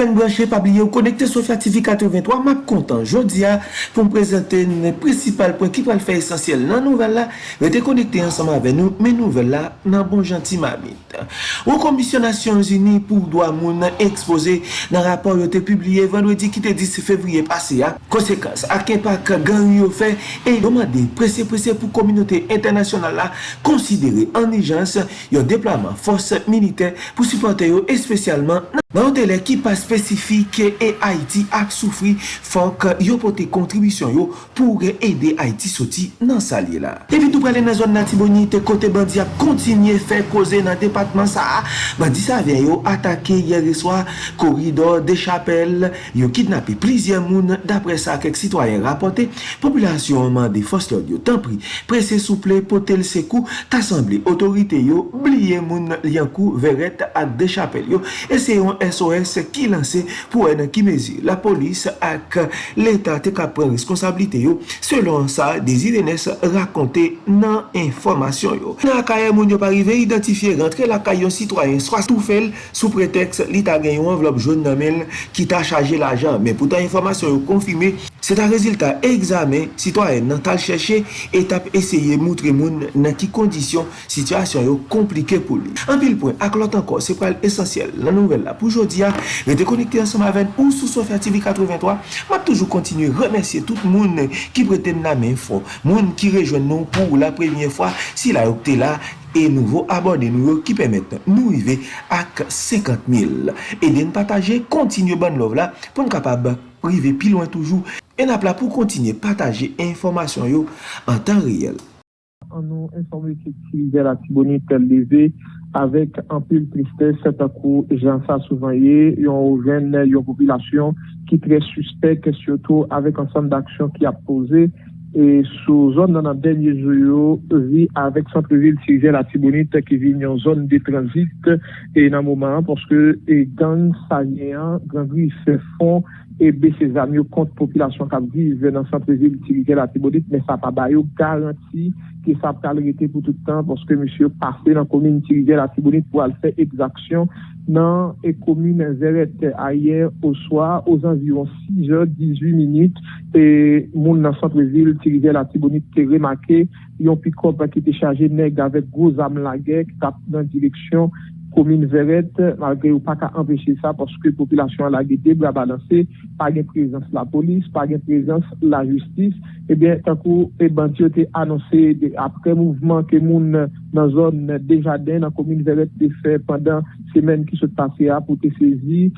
fen branche pabliye ou konekte Sofya TV 83, map kontan jodia pou m prezente n principal pou ekip al fè esensyel nan nouvel la. Rete konekte ansama ave nou men nouvel la nan bon janti mamit. Ou komisyonasyon zini pou doa moun expose nan rapor yo te publie vendredi ki te 10 fevriye pase ya konsekans ak impak gan yo fè, e domande prese prese pou kominote internasyonal la konsidere anijans yo deplaman fos milite pou supporte yo espesyalman nan Nan yon dele ki pa spesifik e Haiti ak soufri fok yo pote kontribisyon yo pou re ede Haiti soti nan salye la. Evi tou prele nan zon nati te kote bandi ap kontinye fe koze nan depatman sa bandi sa ven yo atake yere swa koridor de chapel, yo kidnape plizye moun dapre sa kek sitwayen rapote, populasyon man de foslod yo tanpri, prese souple potel sekou, tasemble otorite yo, bliye moun liankou veret ak de chapel yo, ese yon SOS ki lanse pou wè nan ki mezi la polis ak l'Etat te kapren responsabilite yo selon sa Desirenes rakonte nan informasyon yo. Nan akaye moun yo parive identifiye rentre la kayon sitwayen swa stoufel sou preteks li ta gen yon envelop joun namel ki ta chaje la jan men pou ta informasyon yo konfime se ta rezultat examen sitwayen nan tal chèche etap esye moutre moun nan ki kondisyon sityasyon yo komplike pou li. An pil point ak lot anko se pral esensyel la nouvel la pou jodi a, rete konekte ansom aven ou sou Sofya TV 83, m'a toujou kontinu remersye tout moun ki preten la men fo, moun ki rejwen nou pou la premye fwa, si la yopte la, e nouvo abone nou yo ki pemet nou rive ak 50.000. Eden pataje, kontinu ban lov la, pou n kapab rive pi loin toujou, en ap la pou kontinu pataje informasyon yo an tan riyel. An nou informe ki ki de la tibonite leve, avèk anpil tristè, setakou jan sa souvanye, yon jen yon popilasyon ki tre suspect ke syoto avèk ansan d'aksyon ki ap pose e sou zon nan an denye zoyo vi avèk Santreville Tigel Atibonit ki vi yon zon de transit e nan mouman porske e gang salyen, gang li se fon e bese zanyo kont populasyon kap vive nan santreze bitirike la tibodit, men sa pa bayo garanti ki sa kal rete pou toutan poske monsye pase nan komine bitirike la tibodit pou al fe exaksyon nan e komine zerete ayer ou soa ou zanviron 6 jor 18 minute e moun nan santreze bitirike la tibodit te remake yon pikop ki te chaje neg avek gwo zam lage kap nan direksyon komine veret, malgre ou pa ka empeshe sa, porske populasyon la gete bra balanse, pa gen prezans la polis, pa gen prezans la justis, ebyen, eh tankou, e eh, bantyo te anonse apre mouvman ke moun nan zon Dejaden nan komine Veret te fe pandan semen ki se pase a pou te sezi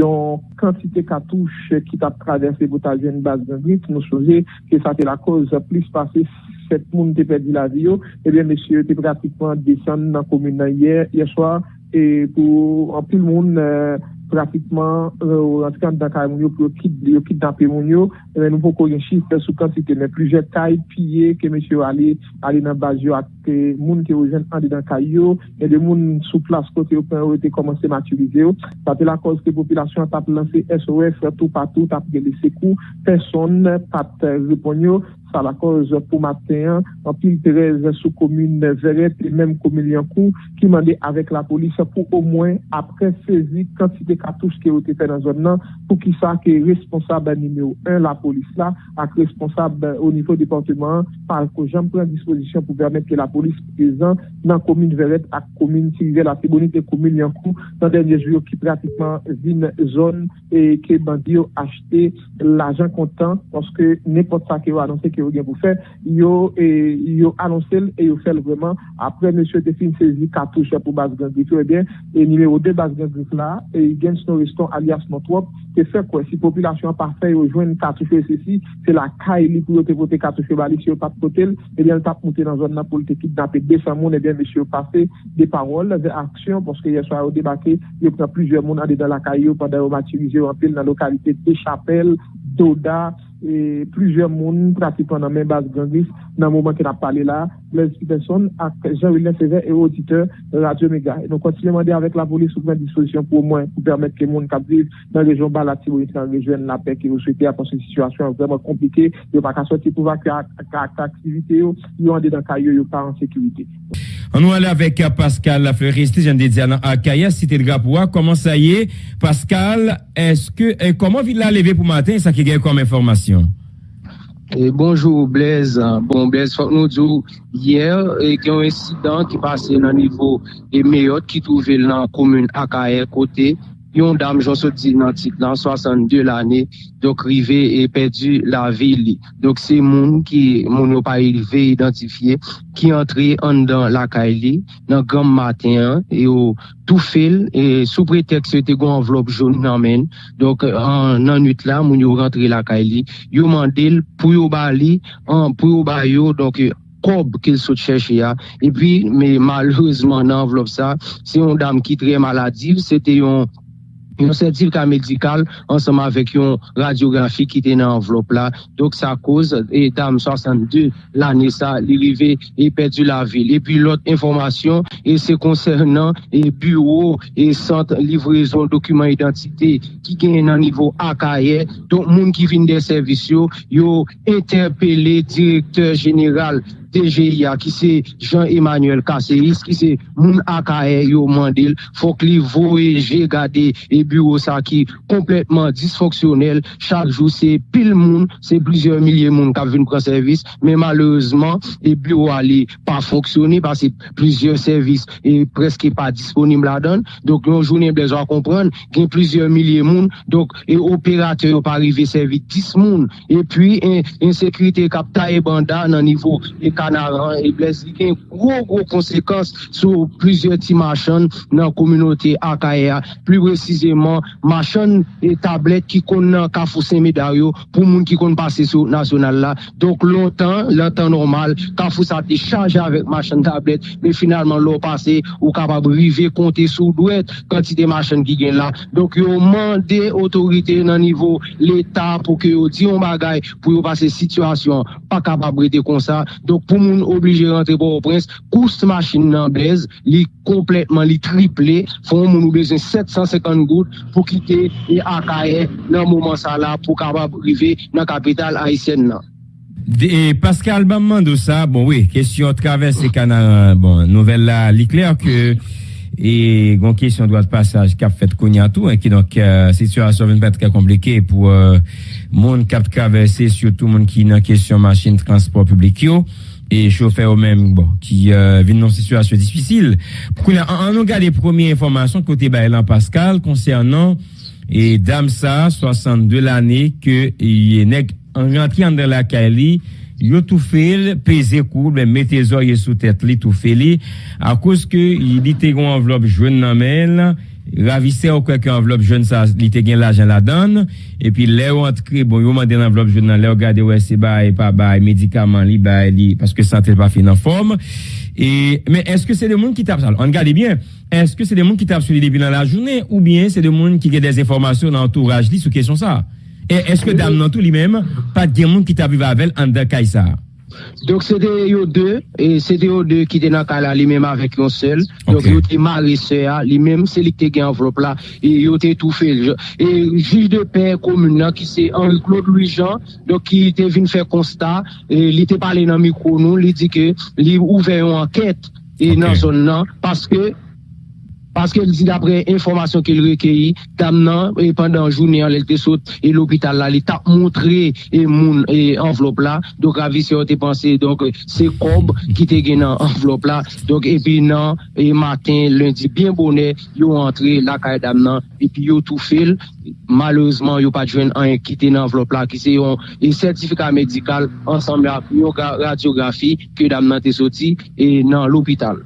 yon kantite katouche ki tap traverse botajen bas d'un nou souje ke sa te la koz plis pase set moun te perdi la vio oh. ebyen eh mesye te pratikman desan nan komine nan yer, yeswa e pou anpil moun euh, pratikman euh, ou antikan dan kay moun yo pou yo kit dan pe moun yo nou pou koyen chif sou kantite men pluje kay piye ke mesye ale nan baz yo eh ak ke moun ki ou jen an de dan kay yo, e de moun sou plas kote yo pen ou te komanse maturize yo, ta te la koz ke populasyon ta te lanse SOS tou patou, ta te gele sekou, person ta te repon yo, sa la koz pou maten, an pil terez sou komune veret, e menm komune yankou, ki mande avek la polis pou ou mwen apre sezi kantite katouche ki ou te pen nan zon nan, pou ki sa ki responsab anime ou un la polis la, ak responsab ou nivou departement, par ko jen pren disposisyon pou vermet ke la polis prezant nan komine Veret ak komine Sirivel ak Tibonite komine Yankou nan denye jyo ki pratikman vin zon e ke bandi yo achete l'ajan kontan poske nepot sa ki yo anonsen ki yo gen pou fe yo, e, yo anonsen e yo fel vreman apre monsye te fin sezi katouche pou bas gandif yo e ben e nimeyo de bas gandif la e gen snou reston alias notwop te fe kwen si populasyon pa fe yo jwen katouche se si se la ka e li pou yo te vote katouche bali si yo tap kotel e bien tap monte nan zon nan politik politik nan pe desan moun, ebyen mèche yo pase de parol, de aksyon, porske yè swa yo debake, yo pran plizye moun ane dan la kayo pandan yo matirize yo anpil nan lokalite de Chapelle, Doda, plizye moun pratipan nan men bas ganglis nan mouman ki nan pale la, Blaise Peterson ak Jean-William Sever et auditeur Radio Mega. Nou konti le mande avèk la polis soukwen disposisyon pou mwen pou permèt ke moun kap vive nan rejon balati ou eti nan rejon la pek ki ou souite apon se situasyon vreman komplike yo pa ka soti pou vak aktivite yo yo ande dan kayo yo pa an sekurite. An nou alè avèk Pascal Fleuriste, jen de diyan an Akaya, site de Gapoua, koman sa ye? Pascal, eske, koman vi la leve pou maten sa ki gen kom Et bonjour Blaise. Bon Blaise, faut nous dire hier e il y e a un incident qui passait dans le niveau et Mayotte qui trouvait dans la commune Akaer côté yon dam jonsoti nan tit lan 62 l ane, dok rive e pedu la vili. Dok se moun ki moun yo pa rive identifiye, ki entre an dan lakay li, nan gam maten, e yo tou fel, e sou pretek se te gwa envelop joun nan men, dok an nan nut la moun yo rentre lakay li, yo mandel pou yo ba li, an pou yo ba yo, dok yo, kob kil sou chèche ya. E pi, me malouzman nan envelop sa, se yon dam ki tre maladiv, se te yon yon sertifika medikal ansama vek yon radiografi ki te nan envelop la. Dok sa koz, e dam 62 lani sa, li rive e perdu la vil. E pi lot informasyon, e se konsernan e bureau, e sant livrezon dokumen identite ki gen nan nivou akaye. Donk moun ki vin de servisyon, yo interpele direkteur general Ki se Jean-Emmanuel Kasseris ki se moun akaye yo mandil. Fok li voyeje gade e bureau sa ki kompletman disfoksyonel chak jou se pil moun se blizye milye moun kap vin pran servis men maleuzman e bureau a li pa foksyone pa se blizye servis e preske pa disponim la don donk yon jounen blizye a kompran gen blizye milye moun. Donk e operate yo pa rive servis 10 moun. E pi en sekrite kap ta e banda nan nivou e ka kanaran e bles li gen gro gro konsekans sou plizye ti machan nan kominote Akaya. Pli precizeman, machan e tablet ki kon nan Kafousen Medaryo pou moun ki kon pase sou nasyonal la. Donk lontan, lontan normal, Kafous a te chaje avèk machan tablet, men finalman lò pase ou kapab rive konte sou dwet kantite machan ki gen la. Donk yo mande otorite nan nivou l'Etat pou ke yo diyon bagay pou yo pase situasyon pa kapab rete kon sa. Donk pou pou moun oblije rentre pou ou prens, kous machin nan bez, li kompletman li triple, foun moun ou 750 gout pou kite e akaye nan mouman sa la pou kabab rive nan kapital Haitien nan. De, eh, Pascal Bamman sa, bon oui, kesyon travesse kanan, bon, nouvel la li kler ke... E gwen kesyon dwa passage kap fet konya tou, ki donk situasyon ven pet ka komplike pou euh, moun kap travese, syoutou moun ki nan kesyon masin transport publik yo. Et chauffeur ou même bon, qui euh, dans une situation difficile. On nous regarde les premières informations côté Baëlan Pascal concernant et Damsa, 62 l'année, que est rentré dans la il a tout fait, pesé coup, ben, mettez les sous tête, li tout fait, à cause que il était une enveloppe jeune dans ravise ou kwek yo enveloppe joun sa li te gen l'ajan la dan, epi le ou antre, bon yo mande l'enveloppe joun nan, le ou gade wè se bay, pa bay, medikaman li bay li, paske sante pa fin nan form, e, men eske se de moun ki tap sal, an gade bien, eske se de moun ki tap sou li debi nan la jounen, ou bien se de moun ki gen des informasyon nan entouraj li sou kesyon sa, e eske dam nan tou li mem, pat gen moun ki tap viva avel an de kaj sa. Donc c'était eux deux, et c'était eux deux qui étaient dans le lui-même avec un seul. Donc ils étaient mariés, lui-même, c'est lui qui était enveloppe là, et ils étaient tout fait. Et juge de paix commune, qui c'est Henri-Claude Louis-Jean, donc qui était venu faire constat, et il était parlé dans le micro, nous, il dit que, il ouvert une enquête, et dans la zone, parce que, Paske l di dapre informasyon ke l rekeyi, tam nan, e pandan jounen l te sot, e l'opital la, li tap montre e moun e envelop la, dok avi se yo te panse, donk se kob ki te gen nan envelop la, donk epi nan, e matin, lundi, bien bonen, yo entre la kaya dam nan, epi yo tou fel, malouzman yo pa jwen an ki te nan envelop la, ki se yon e sertifika medikal, ansanm la, yo radiografi, ke dam nan te soti, e nan l'opital.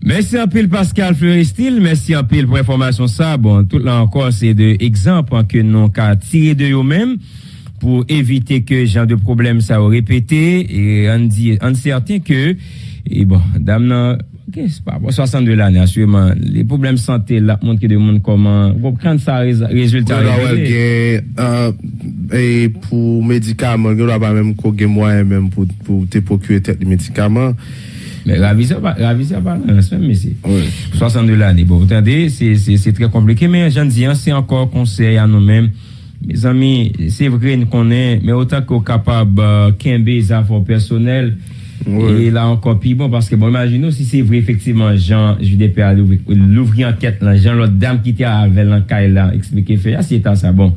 Mersi anpil Pascal Fleuristil, mersi anpil pou informasyon sa. Bon, tout la ankor se de ekzamp anke nou ka tire de yo men pou evite ke jan de problem sa ou repete. E an di, an certain ke, e bon, dam nan, ke se pa, bon, 62 la nan, asweman, le problem sante la, moun ki de moun koman, pou pran sa rezultat. Ou la wèl gen, e pou medikaman, gen wèl ba mèm ko gen mwen mèm pou te pokye tet di medikaman. Ravi sa balans men mesi 62 lani, bon, tande, se tre komplike men jan diyan, se ankor konsey an nou men me zami, se vre nou konen me otak ko kapab uh, kenbe zafon personel oui. e la ankor pi bon, paske bon, imagino si se vre efektiveman jan judepe a louvri anket lan, jan lot dam ki te avel an kay lan, eksplike fe, a se ta sa bon.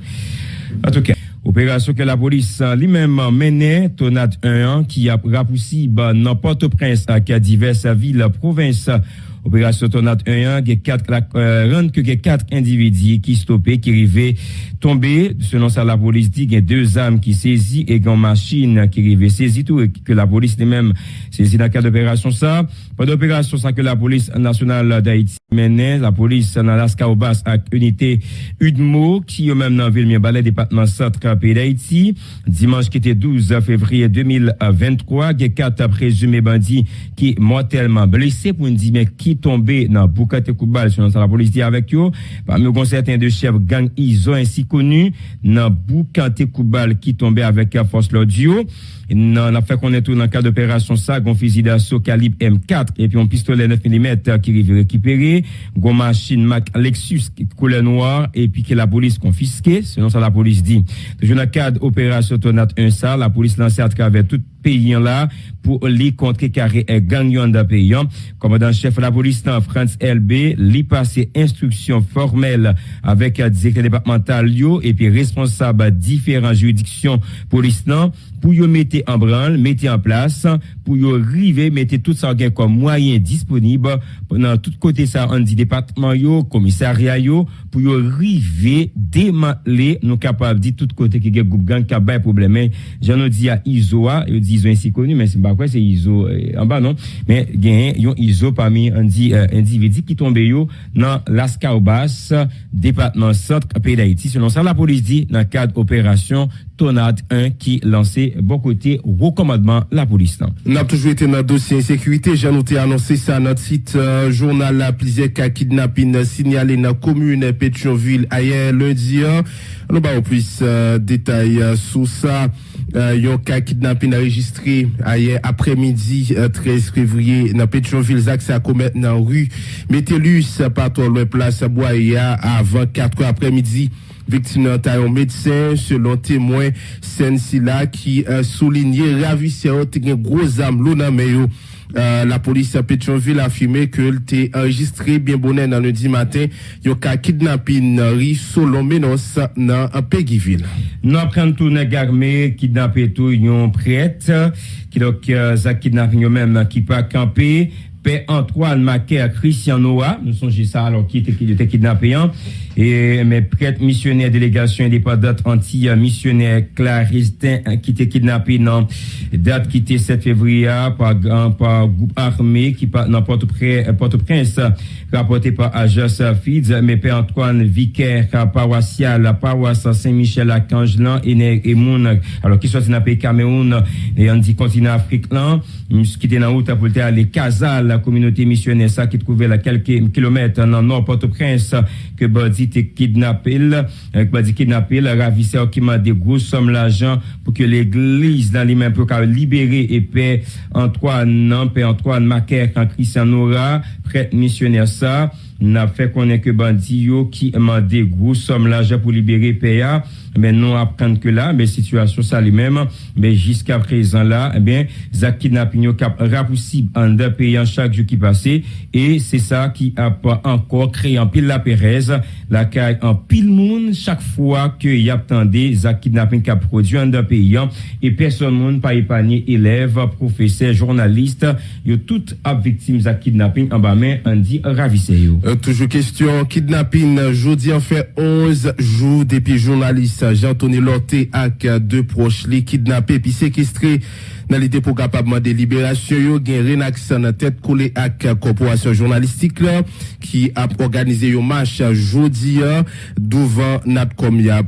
An touke opération que la police lui-même menait, Tonat 1 qui a rapoussé dans Port-au-Prince, qui a diverses villes, provinces, Opération Tornade 1, il y a quatre, euh, que quatre individus qui stoppaient, qui arrivaient tomber. Selon ça, la police dit qu'il y a deux armes qui saisies et une machine qui arrivait saisie tout, et que la police même saisie dans le cadre d'opération ça. Pas d'opération ça que la police nationale d'Haïti menait, la police dans l'Alaska au bas avec unité UDMO, qui est même dans la ville Ballet, département centre pays d'Haïti. Dimanche qui était 12 février 2023, il y a quatre présumés bandits qui mortellement blessés pour une dire mais qui tombé dans Boukate Koubal, selon la police dit avec eux. Parmi eux, certains de chefs gang ISO ainsi connus dans Boukate Koubal qui tombait avec la force l'audio. A fait qu'on est tout dans le cadre d'opération ça, un fusil d'assaut calibre M4 et puis un pistolet 9 mm qui arrive récupéré, une machine Mac Lexus couleur noire et puis que la police confisquée, selon ça la police dit. Toujours dans le cadre d'opération Tonat 1 ça, la police lancée à travers tout pays là pour les contrer carré gagnant d'un pays. Commandant chef de la police France LB, lui passé instruction formelle avec directeur départemental et puis responsable différentes juridictions police pour y mettre en branle, mettre en place, pour y arriver, mettre tout ça comme moyen disponible dans tout côté ça, on dit département yo, commissariat yo, pour y arriver, démanteler, nous capables de tout côté qui a groupe gang qui a pas problème. J'en ai dit à ISOA, ils disent ainsi connu, mais c'est pas quoi, c'est ISO, euh, en bas non, mais gain, yon ISO parmi un dit, euh, individu qui tombe yo dans l'Ascaubas, département centre, pays d'Haïti. Selon ça, la police dit, dans le cadre opération Tonade 1 qui lançait beaucoup côté recommandement la police. On a toujours été dans le dossier insécurité. J'ai noté annoncé ça notre site euh, journal la plusieurs cas kidnapping signalé dans la commune Pétionville hier lundi. Hein. On va plus euh, détails euh, sur ça. Euh, yon cas kidnapping enregistré hier après-midi 13 février dans Pétionville, Zach commettre dans rue Métellus, par le place Boya avant 4 heures après-midi. Victime d'un médecin, selon témoin, Sensila qui a souligné ravisseur un gros âme euh, la police à Pétionville a affirmé que était enregistré bien bonnet dans lundi matin, yo ka kidnapping ri solo menos dans Péguiville. Nous apprenons tout kidnappé tout yon prête qui donc euh, ça kidnapping même qui pas camper Père Antoine Macaire Christian Noah, nous ça alors qui était kidnappé, hein. Et mes prêtres missionnaires délégation indépendante anti-missionnaire Claristin hein, qui était kidnappé dans date qui était 7 février par, par groupe armé qui dans Port-au-Prince rapporté par Ajas Fids, mais Père Antoine Vicaire paroissial paroisse Saint-Michel à Cangelan et, et Moun, alors qui soit dans le Cameroun? Et on dit continent là, qui était dans route pour aller Casal la communauté missionnaire ça qui trouvait à quelques kilomètres dans nord Port-au-Prince que Badi identité kidnappée. Qui euh, dit kidnappé, ravisseur qui m'a des grosses sommes d'argent pour que l'église dans les mêmes pour libérer et paix Antoine, non, paix Antoine Macaire, quand Christian Nora, prêtre missionnaire ça. N'a fait connaître que bandi qui m'a des grosses sommes d'argent pour libérer PA mais non apprendre que là, mais situation ça lui-même, mais jusqu'à présent là, eh bien, Zach kidnapping cap rapoussible en deux payant chaque jour qui passait, et c'est ça qui a pas encore créé en pile la Pérez, la caille en pile monde chaque fois que y a attendé Zach kidnapping cap produit en deux payant, et personne monde pas épargné élèves, professeurs, journalistes, yo tout à victime Zach kidnapping en bas main, on dit ravissé euh, toujours question kidnapping, jeudi en fait 11 jours depuis journalistes Jean-Tony Lorté avec deux proches les kidnappés puis séquestrés Dans l'idée pour capablement de libération, yo gen Renax en tête collée avec corporation journalistique qui a organisé un marche jeudi devant Natcom. Y a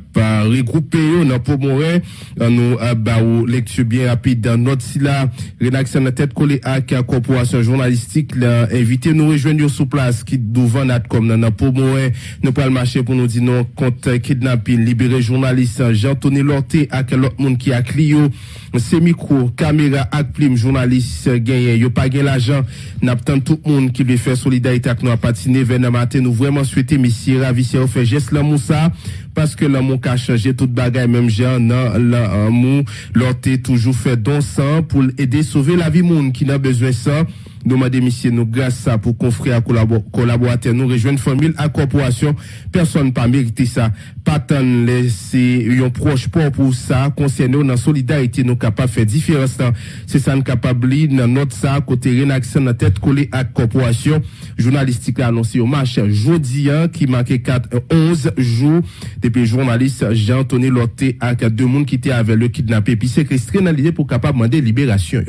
regroupé dans pour mourir nous ba lecture bien rapide dans notre si là. Renax en tête collée avec corporation journalistique là. Invité nous rejoindre sur place qui devant Natcom dans pour mourir nous pas le marcher pour nous dire non contre kidnapping libérer journaliste Jean-Tony Lorté avec l'autre monde qui a Clio c'est micro caméra ak plim journaliste gagné yo pas gain l'argent n'attend tout le monde qui veut faire solidarité avec nous à patiner vers matin. Nous vraiment souhaiter monsieur ravisseur fait geste là moussa parce que l'amour a changé toute bagaille même genre non l'amour. L'autre toujours fait don sang pour aider sauver la vie monde qui n'a besoin ça nous demandons, messieurs, nous, grâce à pour confrères, collaborateurs, nous rejoindre famille, à corporation. Personne pas mérité ça. Pas tant laisser un proche pour pour ça, concernant dans solidarité, nous capables de faire différence. C'est ça, nous capables dans notre ça, côté réaction dans tête collée à corporation. Journalistique a annoncé au match jeudi, qui marquait 4, 11 jours depuis journaliste Jean-Anthony Lotte avec deux monde qui étaient avec le kidnappé. Puis séquestré dans l'idée pour capable demander libération,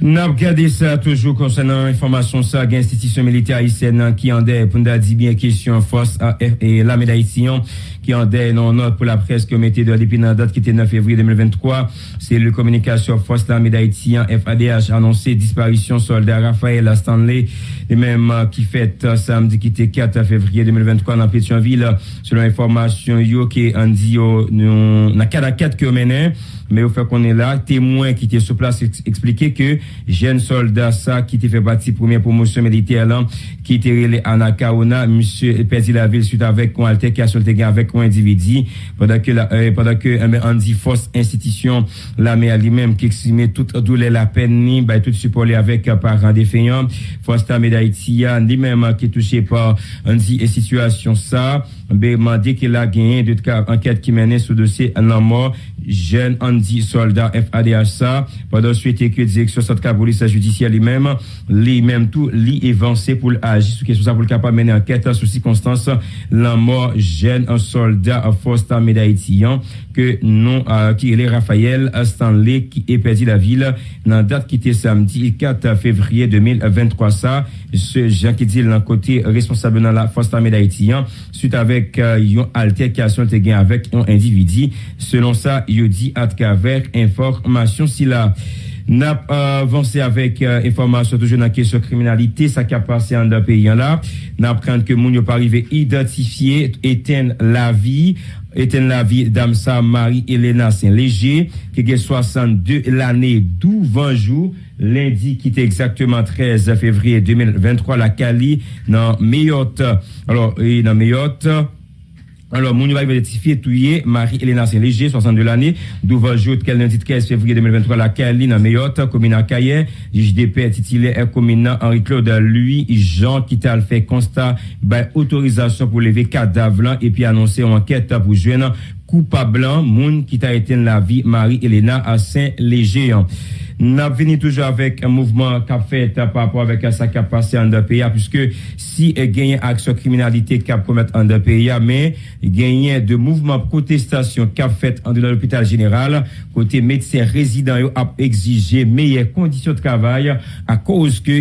Nap gade sa toujou konsenan informasyon sa gen institisyon milite Aisyen nan ki an de pou nda di bien kesyon fos a, e, e, la meday siyon. Qui en est non note pour la presse qui mettait de depuis date qui était 9 février 2023. C'est le communication force la médaille FADH annoncé disparition soldat Raphaël Stanley et même qui fait samedi qui était 4 février 2023 dans Pétionville selon l'information yo qui en dit nous na 4 que mené mais au fait qu'on est là, témoin qui était sur place expliqué que jeune soldat ça qui était fait partie première promotion militaire là, qui était relé à Nakaona, monsieur perdu la ville suite avec une altercation avec un individu pendant que la, euh, pendant que euh, dit force institution la mais lui-même qui exprimait toute douleur la peine ni bah, tout support avec euh, parents défaillants. Force l'armée d'Haïti lui-même qui est touché par un dit situation ça ben dit qu'il a gagné de cas enquête qui menait ce dossier en mort jeune Andy soldat FADHSA pendant suite que direction centrale police judiciaire lui-même lui-même tout lui évancé pour agir sur question ça pour le capable mener enquête sur circonstances la mort jeune un soldat d'Haïti hein, que non euh, qui est Raphaël Stanley qui est perdu la ville dans date qui était samedi 4 février 2023 ça ce Jean qui dit l'un côté responsable dans la d'Haïti hein, suite avec euh, une altercation avec un individu selon ça il dit à travers information si là n'a avancé avec euh, information toujours dans la question criminalité, ça qui a passé en deux pays là. N'a craint que moun pas arrivé identifier, éteindre la vie, éteindre la vie d'Amsa Marie-Hélène Saint-Léger, qui est 62 l'année 12 20 jours, lundi qui était exactement 13 février 2023, la Cali, dans Mayotte. Alors, et dans Mayotte, alors, mon va identifier touye Marie-Hélène Saint-Léger, 62 l'année, d'où jour qu'elle lundi 13 février 2023 la Caline, en Mayotte, commune à de paix titulaire commune Henri-Claude lui, Jean qui t'a fait constat, ben, autorisation pour lever cadavre et puis annoncer une enquête pour joindre coupable moun qui t'a été la vie Marie-Hélène à Saint-Léger. N'a venu toujours avec un mouvement qu'a fait par rapport avec ça qui a passé en deux pays, puisque si il gagne action criminalité qu'a commettre en deux pays, mais il gagne de mouvements protestation qu'a fait en dans l'hôpital général, côté médecin résident a exigé meilleures conditions de travail à cause que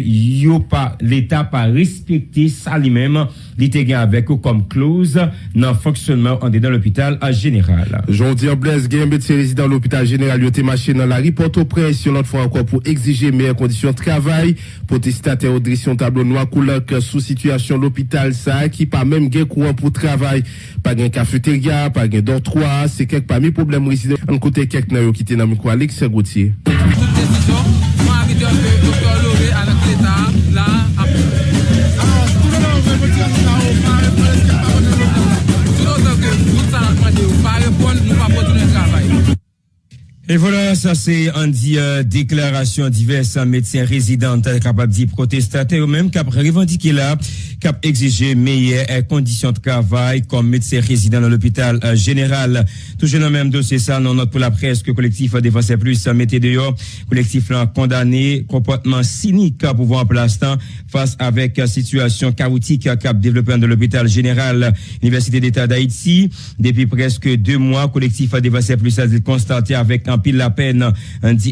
l'État pas respecté ça lui-même, l'était avec comme clause dans le fonctionnement en dans l'hôpital général. Jean-Pierre Blaise, médecin résident de l'hôpital général, a marché dans la presse sur encore pour exiger meilleures conditions de travail. Protestataire au direction tableau noir couleur sous situation l'hôpital ça qui pas même gain courant pour travail. Pas gain cafétéria, pas gain dortoir, c'est quelques parmi problèmes résidents. En côté quelques n'a quitté dans le micro Alex Gauthier. Et voilà, ça c'est un dit euh, déclaration diverses médecins résidents capables de protestataires, même qui revendiqué là, cap exige meilleures conditions de travail comme médecin résident dans l'hôpital général. Toujours dans le même dossier, ça, non note pour la presse que collectif Défense Plus mettez dehors. Collectif là condamné, comportement cynique pour voir en l'instant face avec situation chaotique cap développé dans l'hôpital général Université d'État d'Haïti. Depuis presque deux mois, collectif Défense Plus a constaté avec un pile la peine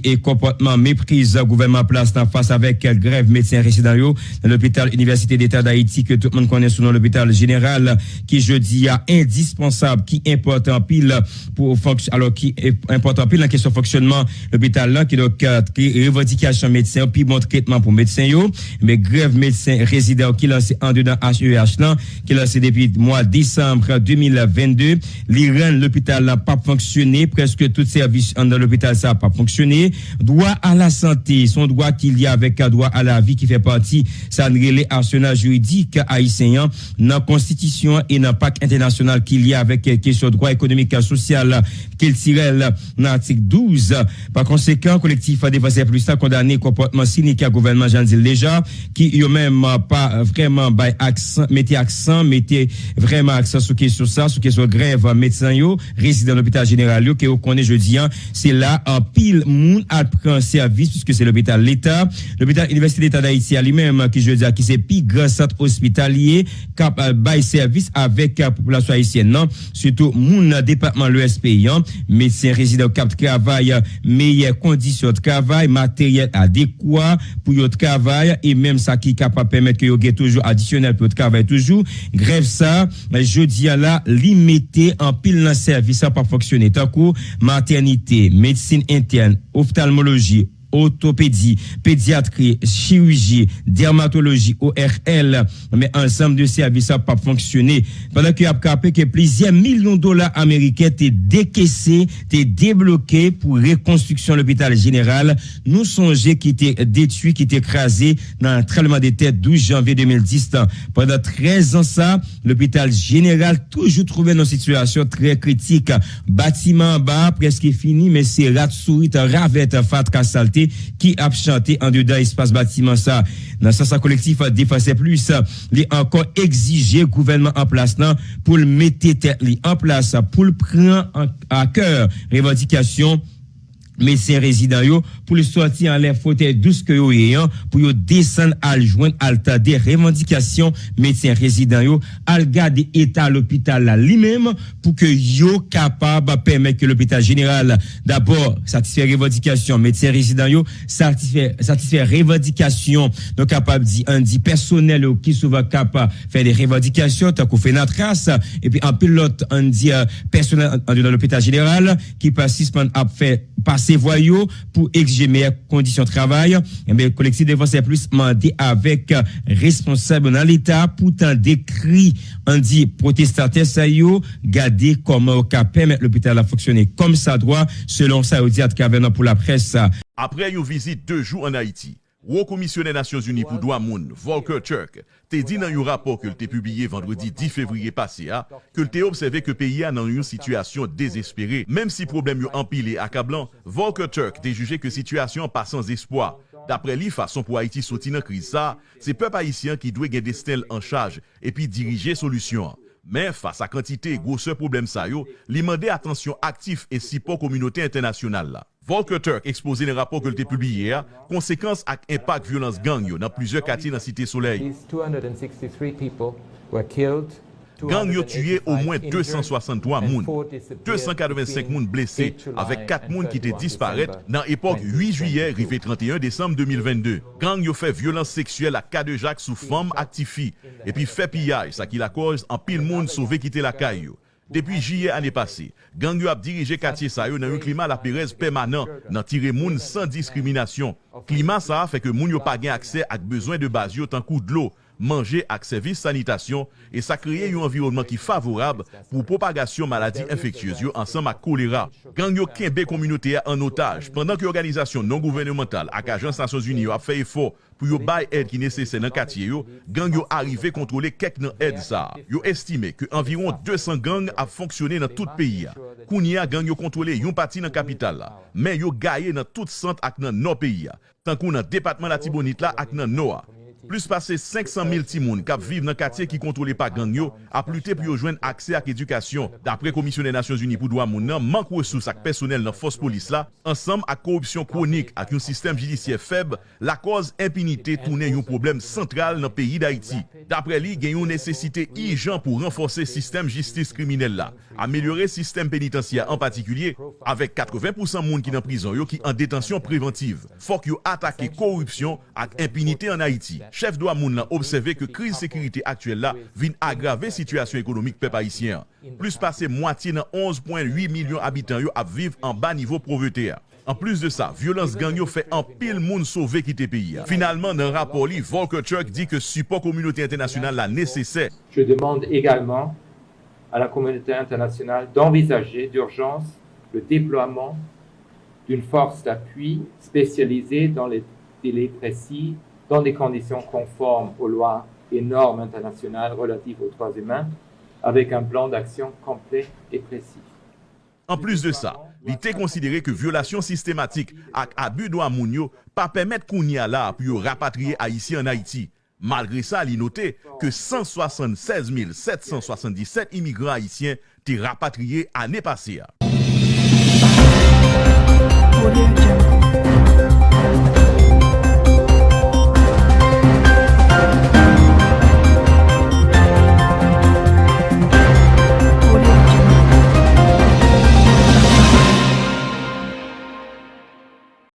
et comportement méprise gouvernement place face avec grève médecins résidents dans l'hôpital Université d'État d'Haïti que tout le monde connaît sous l'hôpital général qui jeudi a indispensable qui importe en pile pour alors qui est important pile la question fonctionnement l'hôpital là qui donc revendication médecin puis bon traitement pour médecins yo. Mais grève médecins résidents qui lancé en dedans HEH là qui lancé depuis mois décembre 2022 l'Iran l'hôpital n'a pas fonctionné. Presque tout service dans l'hôpital ça n'a pas fonctionné. Droit à la santé son droit qu'il y a avec un droit à la vie qui fait partie ça les arsenal juridique haïtien dans constitution et dans pacte international qu'il y a avec question droit économique et social qu'il tirait dans l'article 12 par conséquent collectif a dépassé plus ça condamné comportement cynique à gouvernement Jean déjà qui eux même pas vraiment accent mettez accent mettez vraiment accent sur question ça sur question grève médecin yo résident l'hôpital général yo qui connaît jeudi c'est là un pile monde à prendre service puisque c'est l'hôpital l'État. L'hôpital Université d'État d'Haïti lui-même qui je dis qui c'est plus grand centre hospitalier cap bail service avec la population haïtienne surtout mon département l'ESP médecin résident cap travail meilleures conditions de travail matériel adéquat pour le travail et même ça qui capable permettre que yo toujours additionnel pour le travail toujours. Grève ça jeudi à la limiter en pile dans service ça pas fonctionner. Tant maternité médecine interne ophtalmologie orthopédie, pédiatrie, chirurgie, dermatologie, ORL, mais ensemble de services n'a pas fonctionné. Pendant qu'il a que plusieurs millions de dollars américains étaient décaissés, étaient débloqués pour reconstruction de l'hôpital général, nous songeons qui était détruit, qui était écrasé dans un tremblement de tête 12 janvier 2010. Pendant 13 ans, ça, l'hôpital général toujours trouvé dans une situation très critique. Bâtiment bas, presque fini, mais c'est rat sourit, ravette, fat, qui a chanté en dedans espace bâtiment ça. Dans ça, collectif a dépassé plus, il encore exigé gouvernement en place pour le mettre en place, pour le prendre à cœur revendication médecins résidents pour le sortir en l'air fauteuil douce que yo ayant pour descendre à joindre alta des revendications médecins résidents yo al garder état l'hôpital là lui-même pour que yo capable permettre que l'hôpital général d'abord satisfaire revendications médecins résidents yo satisfaire satisfaire revendications donc capable dit un dit personnel qui souvent capable faire des revendications tant qu'on fait notre trace et puis un pilote un dit euh, personnel dans l'hôpital général qui participe à faire passer voyous pour exiger meilleures conditions de travail. Et eh le collectif défense plus demandé avec responsable dans l'État pour tant décrit, on dit protestataire ça yo, garder comment permettre l'hôpital à fonctionner comme ça doit, selon ça, diable pour la presse. Après une visite deux jours en Haïti, Ou commissionnaire Nations Unies pour droits moun, Volker Turk, t'a dit dans un rapport que t'a publié vendredi 10 février passé, que t'a observé que pays a dans une situation désespérée. Même si problème yo empilé et accablant, Volker Turk t'a jugé que situation pas sans espoir. D'après lui, façon pour Haïti sortir dans crise ça, c'est peuple haïtien qui doit garder Stel en charge et puis diriger solution. Men, fasa kantite e gwo se problem sa yo, li mande atensyon aktif e sipo kominote internasyonal la. Volker Turk expose le rapport que l'était publié hier, conséquence ak impact violence gang dans plusieurs quartiers dans Cité Soleil. Gang yo tué au moins 263 moun, 285 moun blessés, avec 4 moun qui étaient disparus dans l'époque 8 juillet, rivé 31 décembre 2022. Gang yo fait violence sexuelle à cas de Jacques sous forme actifi, et puis fait pillage, ça qui la cause en pile moun sauvé quitter la caille. Depi jye ane pase, gang yo ap dirije katye sa yo nan yon klima la perez permanent nan tire moun san diskriminasyon. Klima sa a fe ke moun yo pa gen akse ak bezwen de baz yo tankou dlo, manje ak servis sanitasyon e sa kreye yon environman ki favorab pou propagasyon maladi infektyez yo ansan ma kolera. Gang yo kenbe komunote ya an otaj, pandan ki organizasyon non-gouvernemental ak Ajans Nasyons Uniyo ap feye fo pou yo bay ed ki nesesen nan katye yo, gang yo arrive kontrole kek nan ed sa. Yo estime ke environ 200 gang ap fonksyone nan tout peyi ya. Kouni ya gang yo kontrole yon pati nan kapital la, men yo gaye nan tout sant ak nan nan peyi ya, tankou nan depatman la tibonit la ak nan noa. Plus pase 500.000 timoun kap vive nan katye ki kontrole pa gang yo, ap lute pou yo jwen akse ak edukasyon. Dapre Komisyonè Nasyons Uni pou Dwa moun nan, mank wesous ak personel nan fos polis la, ansam ak korupsyon kronik ak yon sistem jidisye feb, la koz impinite toune yon problem sentral nan peyi d'Haïti. Dapre li, gen yon nesesite i jan pou renforse sistem jistis kriminel la, amelyore sistem penitensya an patikulye, avek 80% moun ki nan prizon yo ki an detansyon preventiv. Fok yo atake korupsyon ak impinite an Haïti. Chef do Amoun nan obseve ke kriz sekirite aktuel la vin agrave situasyon ekonomik pe paisyen. Plus pase mwati nan 11.8 milyon abitan yo ap viv an ba nivou provete a. An plus de sa, violans gang yo fe an pil moun te peyi a. Finalman nan rapor li, Volker Turk di ke support komunote internasyonal la nesesè. Je demande egalman a la komunote internasyonal d'envisaje d'urjans le deploiement d'un force d'appui spesyalize dan le délai presi dans des conditions conformes aux lois et normes internationales relatives aux droits humains, avec un plan d'action complet et précis. En plus de ça, il était considéré que violation systématique ak abus droit mounio pas permettre Kounia là pour rapatrier Haïti en Haïti. Malgré ça, il noté que 176 777 immigrants haïtiens étaient rapatriés l'année passée.